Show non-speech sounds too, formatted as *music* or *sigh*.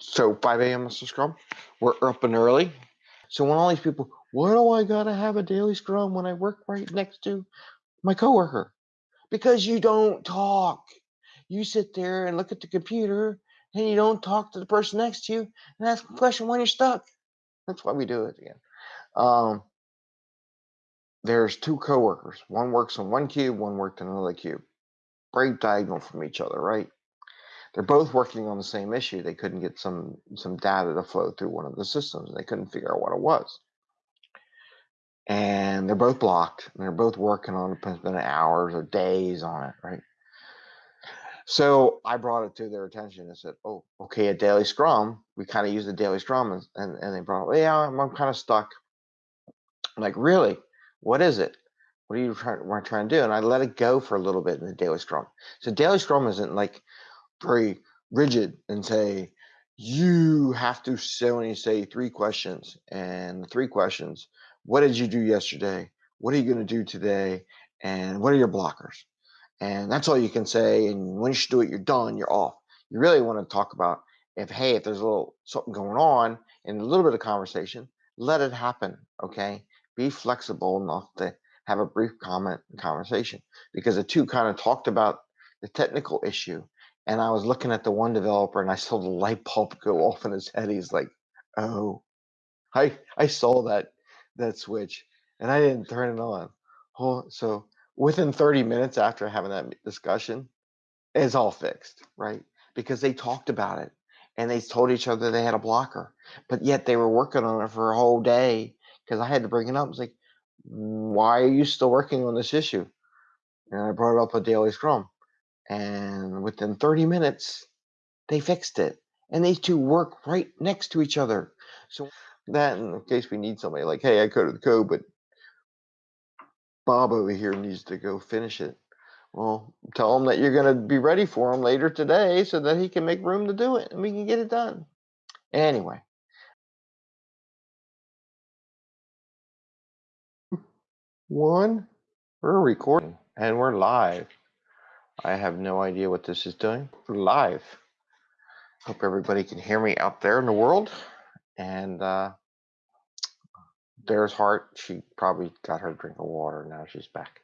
So 5 a.m. Mr. Scrum, we're up and early. So when all these people, why do I gotta have a daily scrum when I work right next to my coworker? Because you don't talk. You sit there and look at the computer and you don't talk to the person next to you and ask a question when you're stuck. That's why we do it again. Um, there's two coworkers. One works on one cube, one worked on another cube. Right diagonal from each other, right? They're both working on the same issue. They couldn't get some some data to flow through one of the systems. They couldn't figure out what it was. And they're both blocked. And they're both working on it, spending hours or days on it, right? So I brought it to their attention and said, "Oh, okay, a daily scrum. We kind of use the daily scrum." And, and, and they brought, "Yeah, I'm, I'm kind of stuck." I'm like, really? What is it? What are you trying, trying to do? And I let it go for a little bit in the daily scrum. So daily scrum isn't like very rigid and say you have to say only say three questions and three questions what did you do yesterday? What are you going to do today? And what are your blockers? And that's all you can say and once you do it you're done you're off. You really want to talk about if hey if there's a little something going on and a little bit of conversation let it happen okay? Be flexible enough to have a brief comment conversation because the two kind of talked about the technical issue and I was looking at the one developer and I saw the light bulb *laughs* go off in his head. He's like, "Oh, I I saw that that switch and I didn't turn it on." Oh, so within 30 minutes after having that discussion, it's all fixed, right? Because they talked about it and they told each other they had a blocker, but yet they were working on it for a whole day because I had to bring it up. It's like, why are you still working on this issue? And I brought up a daily scrum and within 30 minutes they fixed it and these two work right next to each other. So that in case we need somebody like hey i coded the code but bob over here needs to go finish it. Well tell him that you're going to be ready for him later today so that he can make room to do it and we can get it done. Anyway. One we're recording and we're live I have no idea what this is doing. Live. Hope everybody can hear me out there in the world. And uh, there's Heart. She probably got her drink of water. Now she's back.